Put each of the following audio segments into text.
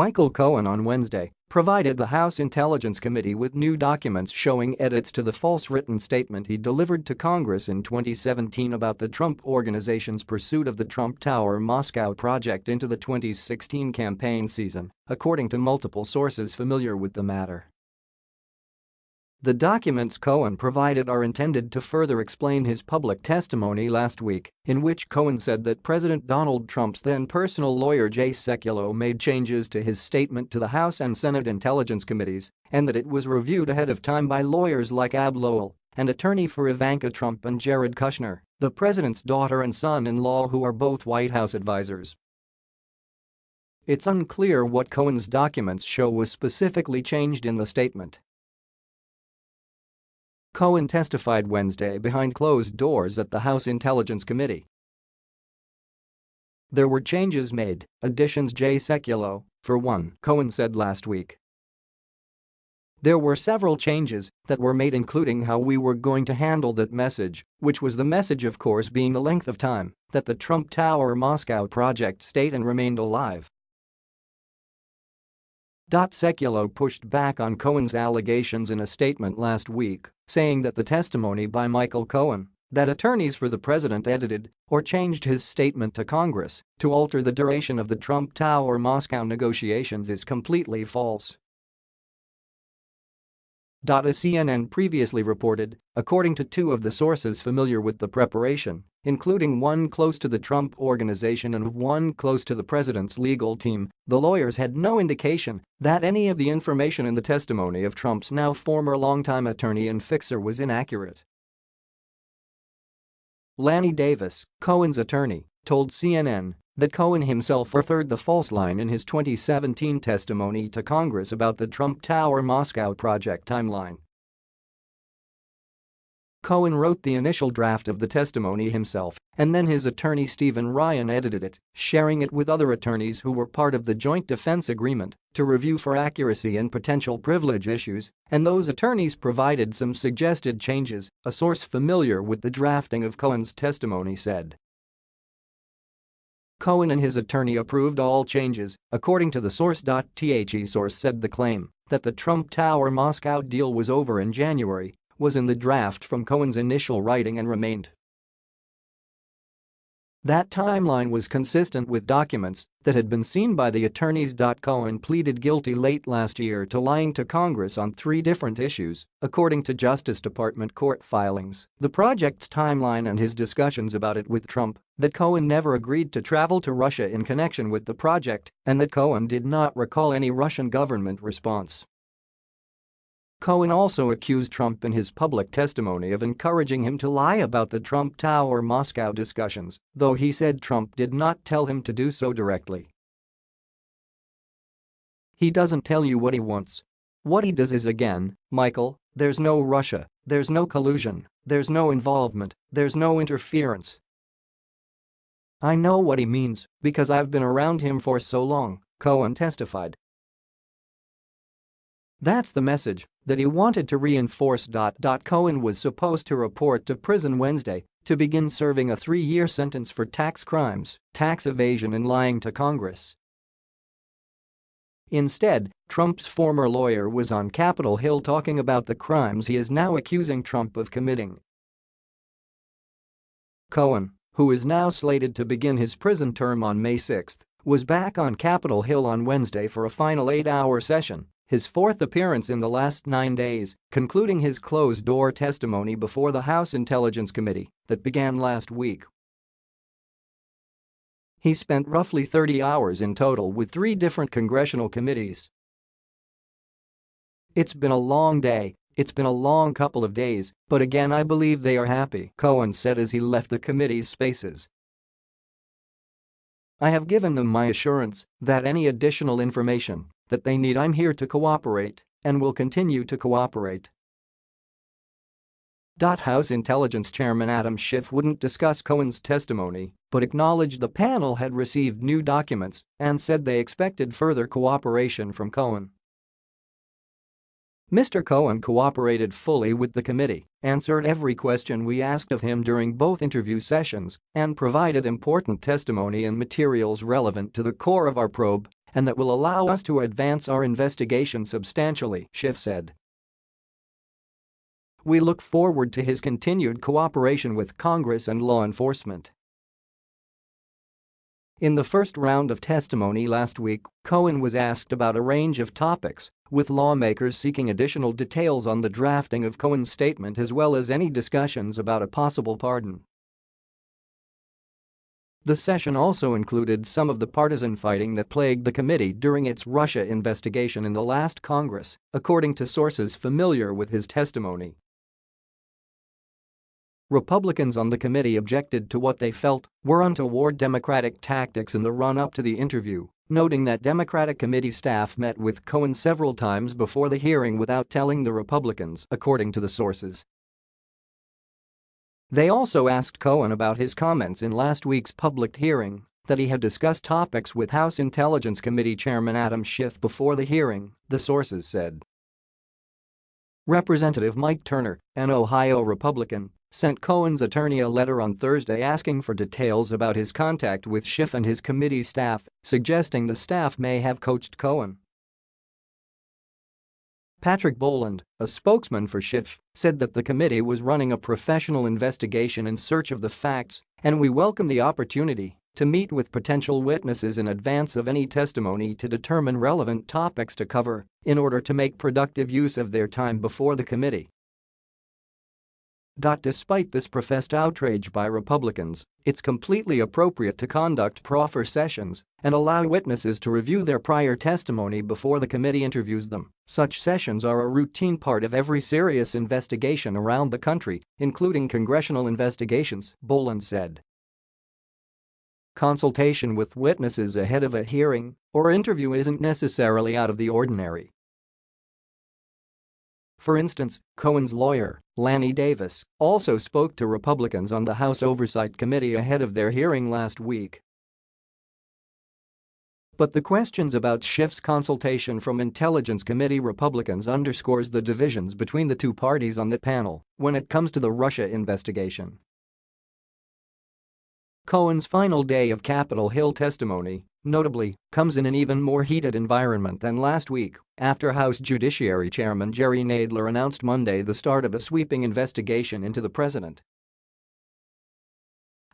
Michael Cohen on Wednesday provided the House Intelligence Committee with new documents showing edits to the false written statement he delivered to Congress in 2017 about the Trump Organization's pursuit of the Trump Tower Moscow project into the 2016 campaign season, according to multiple sources familiar with the matter. The documents Cohen provided are intended to further explain his public testimony last week, in which Cohen said that President Donald Trump's then personal lawyer Jay Sekulow made changes to his statement to the House and Senate Intelligence Committees and that it was reviewed ahead of time by lawyers like Abbe Lowell, an attorney for Ivanka Trump and Jared Kushner, the president's daughter and son-in-law who are both White House advisors. It's unclear what Cohen's documents show was specifically changed in the statement. Cohen testified Wednesday behind closed doors at the House Intelligence Committee. There were changes made, additions Jay Sekulow, for one, Cohen said last week. There were several changes that were made including how we were going to handle that message, which was the message of course being the length of time that the Trump Tower Moscow project stayed and remained alive. Sekulow pushed back on Cohen's allegations in a statement last week, saying that the testimony by Michael Cohen that attorneys for the president edited or changed his statement to Congress to alter the duration of the Trump Tower Moscow negotiations is completely false. As CNN previously reported, according to two of the sources familiar with the preparation, including one close to the Trump Organization and one close to the president's legal team, the lawyers had no indication that any of the information in the testimony of Trump's now former longtime attorney and fixer was inaccurate. Lanny Davis, Cohen's attorney, told CNN that Cohen himself referred the false line in his 2017 testimony to Congress about the Trump Tower Moscow project timeline. Cohen wrote the initial draft of the testimony himself, and then his attorney Stephen Ryan edited it, sharing it with other attorneys who were part of the joint defense agreement to review for accuracy and potential privilege issues, and those attorneys provided some suggested changes, a source familiar with the drafting of Cohen's testimony said. Cohen and his attorney approved all changes, according to the source. The source said the claim that the Trump Tower Moscow deal was over in January was in the draft from Cohen's initial writing and remained that timeline was consistent with documents that had been seen by the attorneys. Cohen pleaded guilty late last year to lying to Congress on three different issues, according to Justice Department court filings, the project's timeline and his discussions about it with Trump, that Cohen never agreed to travel to Russia in connection with the project, and that Cohen did not recall any Russian government response. Cohen also accused Trump in his public testimony of encouraging him to lie about the Trump Tower Moscow discussions, though he said Trump did not tell him to do so directly. He doesn't tell you what he wants. What he does is again, Michael, there's no Russia, there's no collusion, there's no involvement, there's no interference. I know what he means because I've been around him for so long, Cohen testified. That's the message that he wanted to reinforce. Cohen was supposed to report to prison Wednesday to begin serving a three-year sentence for tax crimes, tax evasion and lying to Congress. Instead, Trump's former lawyer was on Capitol Hill talking about the crimes he is now accusing Trump of committing. Cohen, who is now slated to begin his prison term on May 6, was back on Capitol Hill on Wednesday for a final eight-hour session his fourth appearance in the last nine days, concluding his closed-door testimony before the House Intelligence Committee that began last week. He spent roughly 30 hours in total with three different congressional committees. It's been a long day, it's been a long couple of days, but again I believe they are happy, Cohen said as he left the committee's spaces. I have given them my assurance that any additional information that they need I'm here to cooperate and will continue to cooperate. House Intelligence Chairman Adam Schiff wouldn't discuss Cohen's testimony but acknowledged the panel had received new documents and said they expected further cooperation from Cohen. Mr. Cohen cooperated fully with the committee, answered every question we asked of him during both interview sessions, and provided important testimony and materials relevant to the core of our probe and that will allow us to advance our investigation substantially, Schiff said. We look forward to his continued cooperation with Congress and law enforcement. In the first round of testimony last week, Cohen was asked about a range of topics, with lawmakers seeking additional details on the drafting of Cohen's statement as well as any discussions about a possible pardon. The session also included some of the partisan fighting that plagued the committee during its Russia investigation in the last Congress, according to sources familiar with his testimony. Republicans on the committee objected to what they felt were untoward Democratic tactics in the run-up to the interview, noting that Democratic committee staff met with Cohen several times before the hearing without telling the Republicans, according to the sources. They also asked Cohen about his comments in last week's public hearing that he had discussed topics with House Intelligence Committee Chairman Adam Schiff before the hearing, the sources said. Representative Mike Turner, an Ohio Republican, sent Cohen's attorney a letter on Thursday asking for details about his contact with Schiff and his committee staff, suggesting the staff may have coached Cohen. Patrick Boland, a spokesman for Schiff, said that the committee was running a professional investigation in search of the facts, and we welcome the opportunity to meet with potential witnesses in advance of any testimony to determine relevant topics to cover in order to make productive use of their time before the committee. Despite this professed outrage by Republicans, it's completely appropriate to conduct proffer sessions and allow witnesses to review their prior testimony before the committee interviews them. Such sessions are a routine part of every serious investigation around the country, including congressional investigations, Boland said. Consultation with witnesses ahead of a hearing or interview isn't necessarily out of the ordinary. For instance, Cohen's lawyer, Lanny Davis, also spoke to Republicans on the House Oversight Committee ahead of their hearing last week. But the questions about Schiff's consultation from Intelligence Committee Republicans underscores the divisions between the two parties on the panel when it comes to the Russia investigation. Cohen's final day of Capitol Hill testimony, notably, comes in an even more heated environment than last week after House Judiciary Chairman Jerry Nadler announced Monday the start of a sweeping investigation into the president.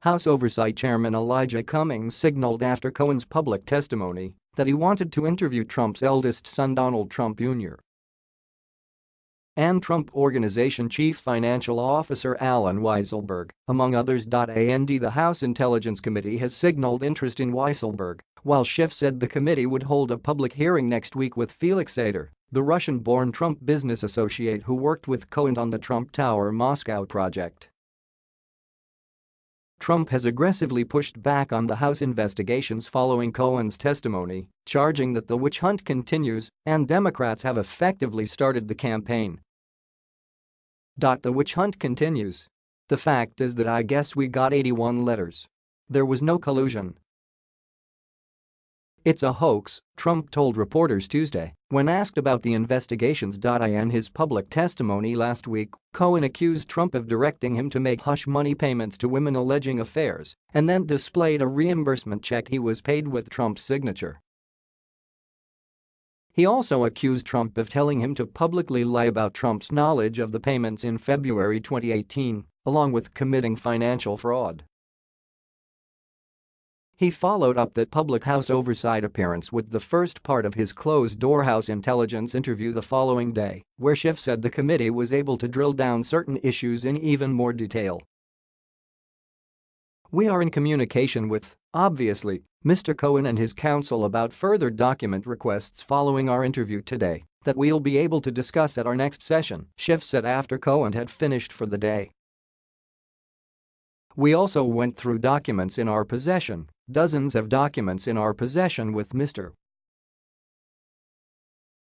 House Oversight Chairman Elijah Cummings signaled after Cohen's public testimony that he wanted to interview Trump's eldest son Donald Trump Jr and Trump Organization Chief Financial Officer Allen Weisselberg, among others. And the House Intelligence Committee has signaled interest in Weisselberg, while Schiff said the committee would hold a public hearing next week with Felix Sater, the Russian-born Trump business associate who worked with Cohen on the Trump Tower Moscow project. Trump has aggressively pushed back on the House investigations following Cohen's testimony, charging that the witch hunt continues and Democrats have effectively started the campaign the witch hunt continues. The fact is that I guess we got 81 letters. There was no collusion. It's a hoax, Trump told reporters Tuesday when asked about the investigations. In his public testimony last week, Cohen accused Trump of directing him to make hush money payments to women alleging affairs and then displayed a reimbursement check he was paid with Trump's signature. He also accused Trump of telling him to publicly lie about Trump's knowledge of the payments in February 2018, along with committing financial fraud. He followed up that public House oversight appearance with the first part of his closed-door House intelligence interview the following day, where Schiff said the committee was able to drill down certain issues in even more detail. We are in communication with, obviously, Mr. Cohen and his counsel about further document requests following our interview today that we'll be able to discuss at our next session, Schiff said after Cohen had finished for the day. We also went through documents in our possession, dozens of documents in our possession with Mr.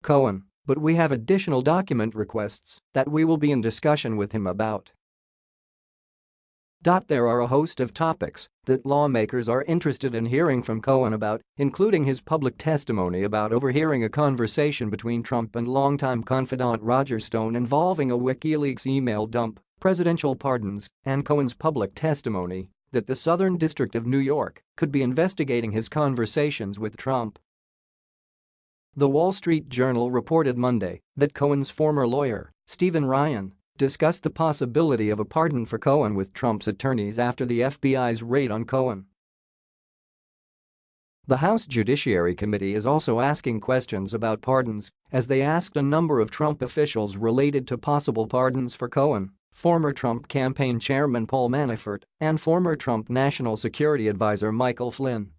Cohen, but we have additional document requests that we will be in discussion with him about. There are a host of topics that lawmakers are interested in hearing from Cohen about, including his public testimony about overhearing a conversation between Trump and longtime confidant Roger Stone involving a WikiLeaks email dump, presidential pardons, and Cohen's public testimony that the Southern District of New York could be investigating his conversations with Trump. The Wall Street Journal reported Monday that Cohen's former lawyer, Stephen Ryan, discussed the possibility of a pardon for Cohen with Trump's attorneys after the FBI's raid on Cohen. The House Judiciary Committee is also asking questions about pardons as they asked a number of Trump officials related to possible pardons for Cohen, former Trump campaign chairman Paul Manafort, and former Trump National Security Advisor Michael Flynn.